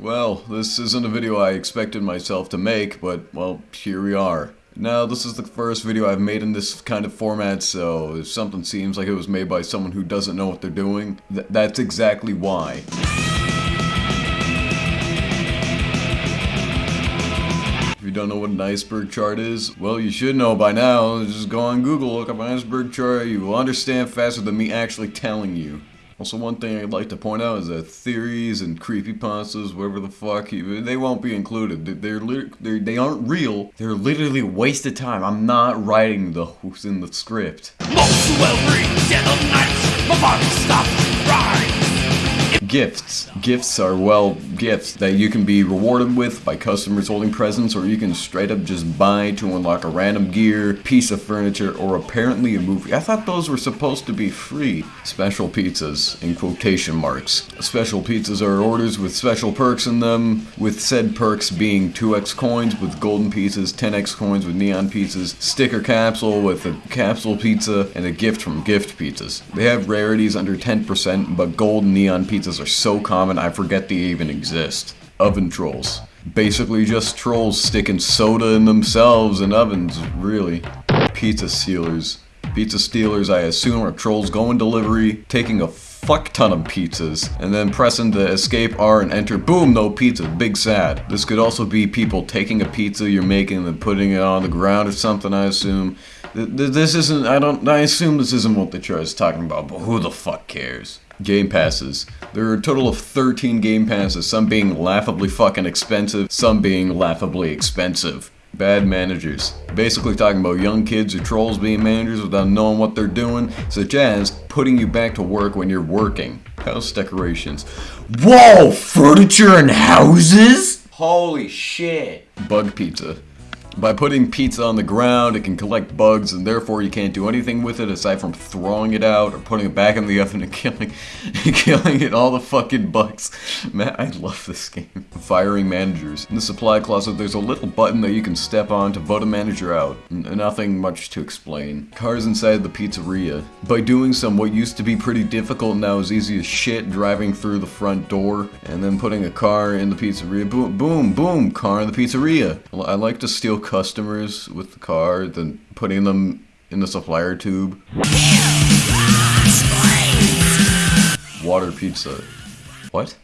Well, this isn't a video I expected myself to make, but, well, here we are. Now, this is the first video I've made in this kind of format, so if something seems like it was made by someone who doesn't know what they're doing, th that's exactly why. If you don't know what an iceberg chart is, well, you should know by now. Just go on Google, look up an iceberg chart, you will understand faster than me actually telling you. Also, one thing I'd like to point out is that theories and creepypastas, whatever the fuck, they won't be included. They're, they're they aren't real. They're literally a waste of time. I'm not writing the who's in the script. Most read, my body stopped right. Gifts. Gifts are, well, gifts that you can be rewarded with by customers holding presents or you can straight up just buy to unlock a random gear, piece of furniture, or apparently a movie. I thought those were supposed to be free. Special pizzas, in quotation marks. Special pizzas are orders with special perks in them, with said perks being 2x coins with golden pieces, 10x coins with neon pieces, sticker capsule with a capsule pizza, and a gift from gift pizzas. They have rarities under 10%, but gold neon pizzas are so common I forget they even exist. Oven trolls. Basically just trolls sticking soda in themselves in ovens, really. Pizza stealers. Pizza stealers, I assume, are trolls going delivery, taking a fuck ton of pizzas, and then pressing the escape R and enter, boom, no pizza, big sad. This could also be people taking a pizza you're making and putting it on the ground or something, I assume. This isn't, I don't, I assume this isn't what the chart is talking about, but who the fuck cares? Game passes. There are a total of 13 game passes, some being laughably fucking expensive, some being laughably expensive. Bad managers. Basically talking about young kids or trolls being managers without knowing what they're doing, such as putting you back to work when you're working. House decorations. Whoa! Furniture and houses? Holy shit. Bug pizza. By putting pizza on the ground, it can collect bugs, and therefore you can't do anything with it aside from throwing it out or putting it back in the oven and killing, killing it all the fucking bugs. Man, I love this game. Firing managers. In the supply closet, there's a little button that you can step on to vote a manager out. N nothing much to explain. Cars inside the pizzeria. By doing some what used to be pretty difficult now is easy as shit driving through the front door and then putting a car in the pizzeria. Boom, boom, boom, car in the pizzeria. I like to steal customers with the car than putting them in the supplier tube. Water pizza. What?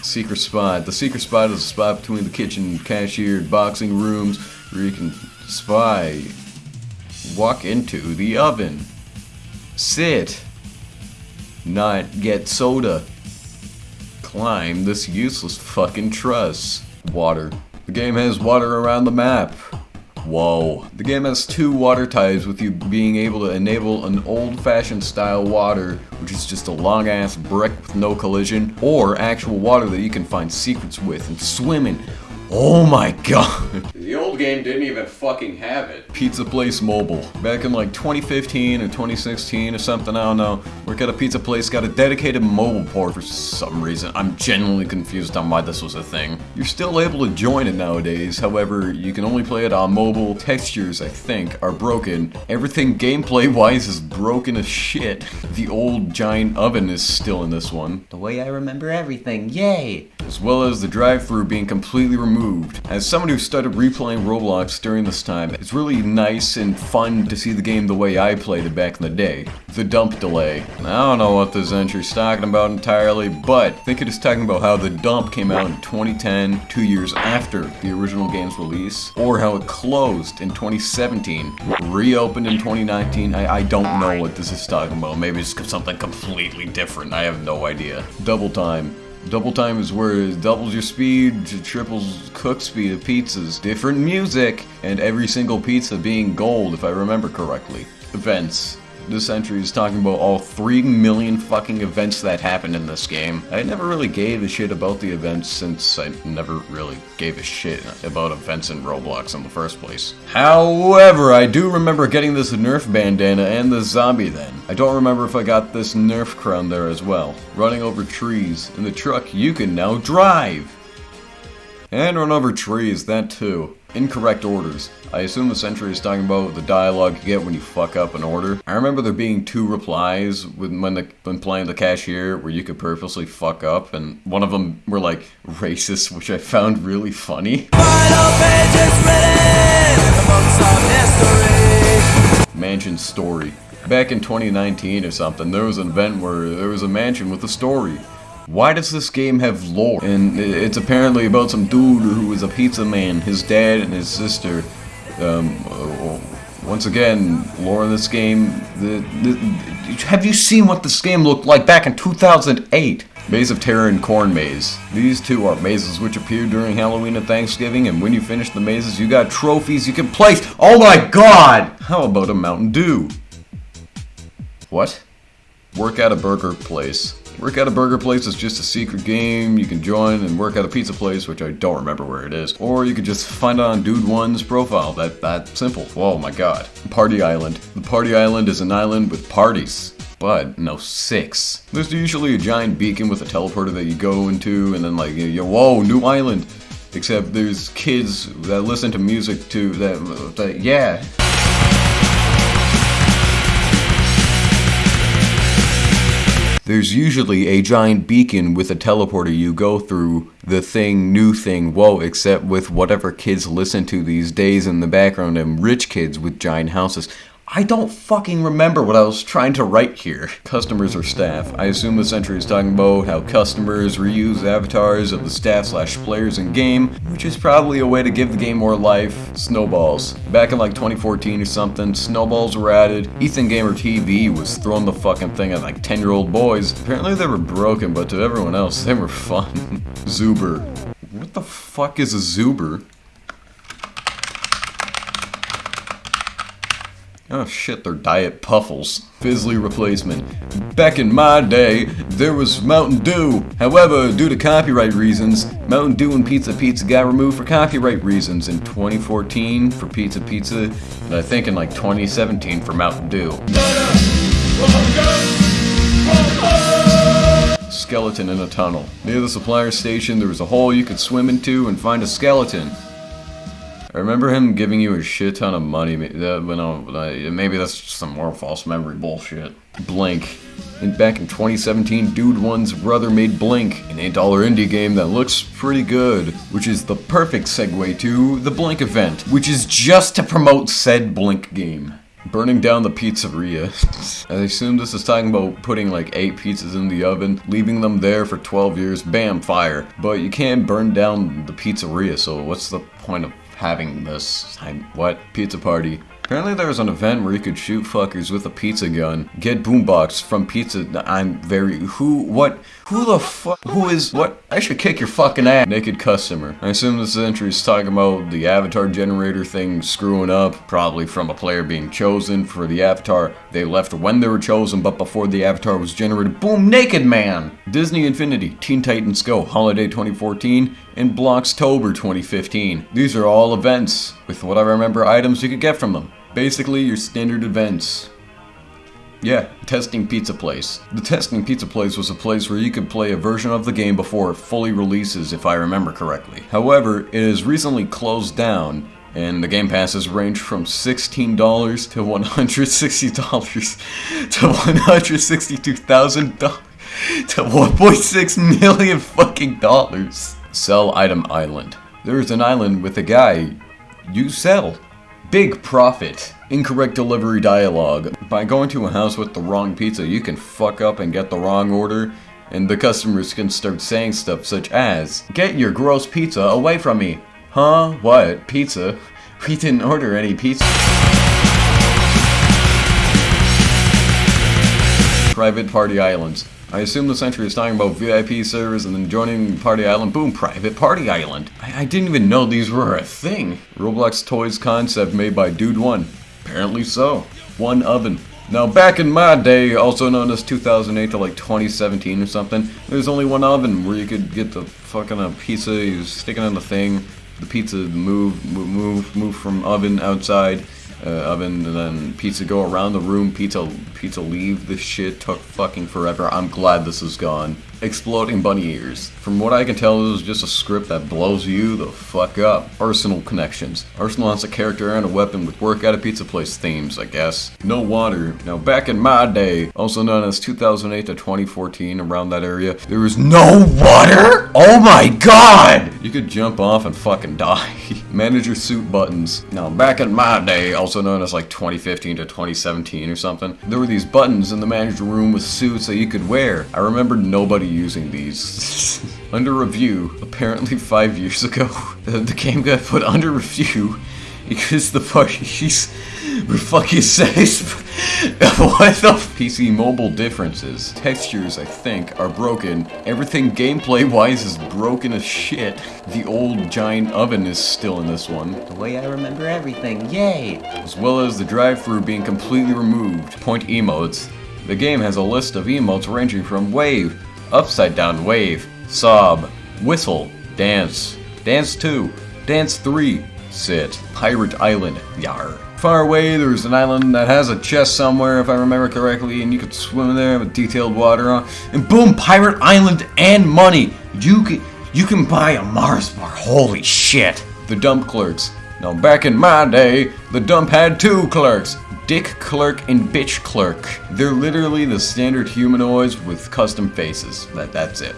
Secret spot. The secret spot is a spot between the kitchen cashier boxing rooms where you can spy. Walk into the oven. Sit. Not get soda. Climb this useless fucking truss. Water. The game has water around the map. Whoa. The game has two water types with you being able to enable an old-fashioned style water, which is just a long-ass brick with no collision, or actual water that you can find secrets with and swim in. Oh my god. The old game didn't even fucking have it. Pizza Place Mobile. Back in like 2015 or 2016 or something, I don't know. Work at a pizza place got a dedicated mobile port for some reason. I'm genuinely confused on why this was a thing. You're still able to join it nowadays, however, you can only play it on mobile. Textures, I think, are broken. Everything gameplay-wise is broken as shit. The old giant oven is still in this one. The way I remember everything, yay! As well as the drive-thru being completely removed removed. As someone who started replaying Roblox during this time, it's really nice and fun to see the game the way I played it back in the day. The dump delay. I don't know what this entry's talking about entirely, but I think it is talking about how the dump came out in 2010, two years after the original game's release, or how it closed in 2017, reopened in 2019. I, I don't know what this is talking about. Maybe it's something completely different. I have no idea. Double time. Double time is where it doubles your speed, triples cook speed of pizzas, different music, and every single pizza being gold if I remember correctly. Events. This entry is talking about all 3 million fucking events that happened in this game. I never really gave a shit about the events since I never really gave a shit about events in Roblox in the first place. However, I do remember getting this Nerf bandana and the zombie then. I don't remember if I got this Nerf crown there as well. Running over trees. In the truck, you can now drive! And run over trees, that too. Incorrect orders. I assume the Sentry is talking about the dialogue you get when you fuck up an order. I remember there being two replies when the, when playing the cashier where you could purposely fuck up, and one of them were like racist, which I found really funny. Mansion story. Back in 2019 or something, there was an event where there was a mansion with a story. Why does this game have lore? And it's apparently about some dude who is a pizza man, his dad and his sister. Um, once again, lore in this game. The, the, have you seen what this game looked like back in 2008? Maze of Terror and Corn Maze. These two are mazes which appear during Halloween and Thanksgiving, and when you finish the mazes, you got trophies you can place. Oh my god! How about a Mountain Dew? What? Work at a burger place. Work at a burger place is just a secret game you can join and work at a pizza place, which I don't remember where it is. Or you could just find it on Dude One's profile. That that simple. Whoa my god. Party Island. The Party Island is an island with parties. But no six. There's usually a giant beacon with a teleporter that you go into, and then like you, whoa, new island. Except there's kids that listen to music too. That, that yeah. There's usually a giant beacon with a teleporter you go through the thing, new thing, whoa, except with whatever kids listen to these days in the background and rich kids with giant houses. I don't fucking remember what I was trying to write here. Customers or staff. I assume the Sentry is talking about how customers reuse avatars of the staff slash players in game, which is probably a way to give the game more life. Snowballs. Back in like 2014 or something, snowballs were added. Ethan Gamer TV was throwing the fucking thing at like 10 year old boys. Apparently they were broken, but to everyone else, they were fun. Zuber. What the fuck is a Zuber? Oh shit, they're Diet Puffles. Fizzly replacement. Back in my day, there was Mountain Dew. However, due to copyright reasons, Mountain Dew and Pizza Pizza got removed for copyright reasons in 2014 for Pizza Pizza, and I think in like 2017 for Mountain Dew. Skeleton in a tunnel. Near the supplier station, there was a hole you could swim into and find a skeleton. I remember him giving you a shit ton of money. Maybe that's some more false memory bullshit. Blink. And back in 2017, Dude One's brother made Blink, an $8 indie game that looks pretty good, which is the perfect segue to the Blink event, which is just to promote said Blink game. Burning down the pizzeria. I assume this is talking about putting like 8 pizzas in the oven, leaving them there for 12 years, bam, fire. But you can't burn down the pizzeria, so what's the point of having this. What? Pizza party. Apparently there was an event where you could shoot fuckers with a pizza gun. Get boombox from pizza. I'm very... Who? What? Who the fuck? Who is... What? I should kick your fucking ass. Naked customer. I assume this entry is talking about the avatar generator thing screwing up. Probably from a player being chosen for the avatar. They left when they were chosen, but before the avatar was generated. Boom! Naked man! Disney Infinity. Teen Titans Go. Holiday 2014 and Blockstober 2015. These are all events with whatever I remember items you could get from them. Basically, your standard events. Yeah, Testing Pizza Place. The Testing Pizza Place was a place where you could play a version of the game before it fully releases, if I remember correctly. However, it has recently closed down, and the game passes range from $16 to $160 to $162,000 to 1.6 million fucking dollars. Sell Item Island. There is an island with a guy. You sell. Big profit. Incorrect delivery dialogue. By going to a house with the wrong pizza, you can fuck up and get the wrong order, and the customers can start saying stuff such as, Get your gross pizza away from me. Huh? What? Pizza? We didn't order any pizza. Private Party Islands. I assume the Sentry is talking about VIP servers and then joining Party Island. Boom, Private Party Island. I, I didn't even know these were a thing. Roblox Toys concept made by Dude One. Apparently so. One oven. Now back in my day, also known as 2008 to like 2017 or something, there's only one oven where you could get the fucking uh, pizza, you stick it on the thing, the pizza move, move, move from oven outside, uh, oven, and then pizza go around the room, pizza pizza leave. This shit took fucking forever. I'm glad this is gone. Exploding bunny ears. From what I can tell, this is just a script that blows you the fuck up. Arsenal connections. Arsenal has a character and a weapon with work at a pizza place themes, I guess. No water. Now, back in my day, also known as 2008 to 2014, around that area, there was no water? Oh my god! You could jump off and fucking die. Manager suit buttons. Now, back in my day, also known as like 2015 to 2017 or something, there were these buttons in the manager room with suits that you could wear. I remember nobody using these. under review, apparently five years ago, the game got put under review because the parties were fucking says what the PC mobile differences. Textures, I think, are broken. Everything gameplay-wise is broken as shit. The old giant oven is still in this one. The way I remember everything, yay! As well as the drive-through being completely removed. Point emotes. The game has a list of emotes ranging from wave, upside down wave, sob, whistle, dance, dance 2, dance 3, sit, pirate island, yar. Far away, there's an island that has a chest somewhere, if I remember correctly, and you could swim in there with detailed water on. And boom, pirate island and money. You can you can buy a Mars bar. Holy shit! The dump clerks. Now, back in my day, the dump had two clerks. Dick Clerk and Bitch Clerk. They're literally the standard humanoids with custom faces. That, that's it.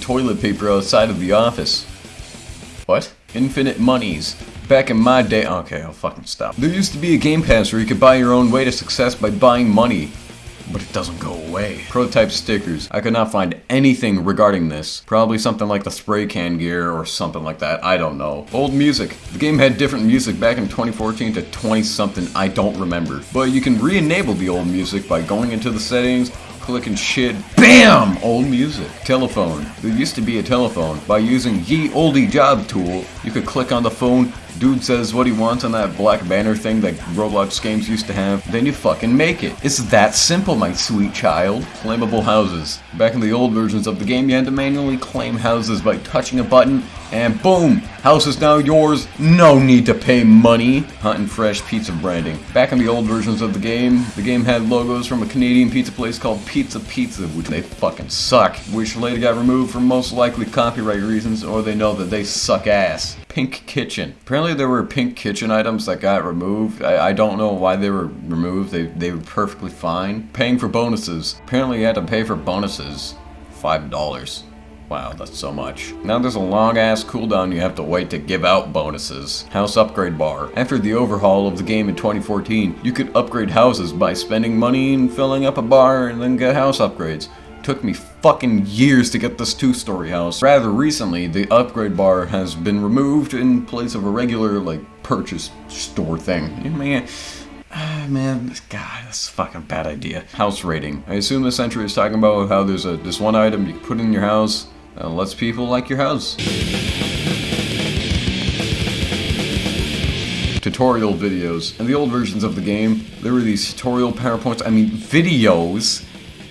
Toilet paper outside of the office. What? Infinite monies. Back in my day- okay, I'll fucking stop. There used to be a game pass where you could buy your own way to success by buying money but it doesn't go away. Prototype stickers. I could not find anything regarding this. Probably something like the spray can gear or something like that. I don't know. Old music. The game had different music back in 2014 to 20 something. I don't remember. But you can re-enable the old music by going into the settings, clicking shit. BAM! Old music. Telephone. There used to be a telephone. By using Ye Oldie Job tool, you could click on the phone, dude says what he wants on that black banner thing that Roblox games used to have, then you fucking make it. It's that simple, my sweet child. Claimable houses. Back in the old versions of the game, you had to manually claim houses by touching a button, and boom! House is now yours, no need to pay money. Hot and fresh pizza branding. Back in the old versions of the game, the game had logos from a Canadian pizza place called Pizza Pizza, which they fucking suck, which later got removed for most likely copyright reasons, or they know that they suck ass. Pink Kitchen. Apparently there were Pink Kitchen items that got removed. I, I don't know why they were removed. They, they were perfectly fine. Paying for bonuses. Apparently you had to pay for bonuses. $5. Wow, that's so much. Now there's a long ass cooldown you have to wait to give out bonuses. House upgrade bar. After the overhaul of the game in 2014, you could upgrade houses by spending money and filling up a bar and then get house upgrades. Took me fucking years to get this two-story house. Rather recently, the upgrade bar has been removed in place of a regular, like, purchase store thing. I mean, Ah, man, God, that's a fucking bad idea. House rating. I assume this entry is talking about how there's a this one item you put in your house that lets people like your house. Tutorial videos. In the old versions of the game, there were these tutorial PowerPoints, I mean videos,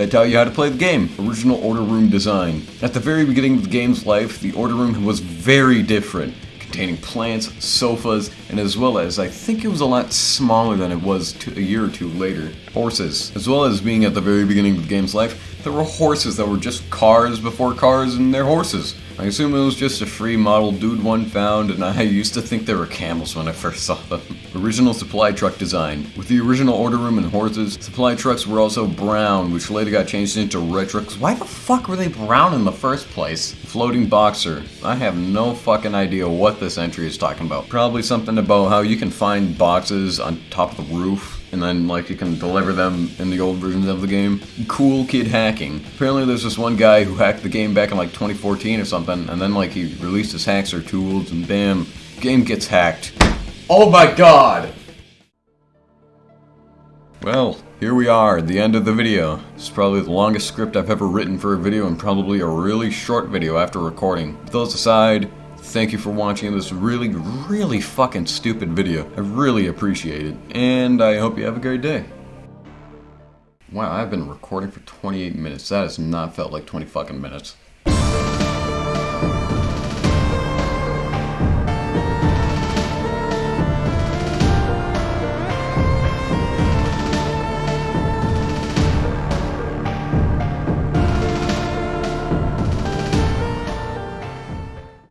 that tell you how to play the game. Original order room design. At the very beginning of the game's life, the order room was very different containing plants, sofas, and as well as, I think it was a lot smaller than it was a year or two later, horses. As well as being at the very beginning of the game's life, there were horses that were just cars before cars and they're horses. I assume it was just a free model dude one found, and I used to think they were camels when I first saw them. Original supply truck design. With the original order room and horses, supply trucks were also brown, which later got changed into red trucks. Why the fuck were they brown in the first place? Floating boxer. I have no fucking idea what this entry is talking about. Probably something about how you can find boxes on top of the roof and then like you can deliver them in the old versions of the game. Cool kid hacking. Apparently there's this one guy who hacked the game back in like 2014 or something, and then like he released his hacks or tools, and bam, game gets hacked. Oh my god! Well, here we are, at the end of the video. Is probably the longest script I've ever written for a video and probably a really short video after recording. With those aside, Thank you for watching this really, really fucking stupid video. I really appreciate it. And I hope you have a great day. Wow, I've been recording for 28 minutes. That has not felt like 20 fucking minutes.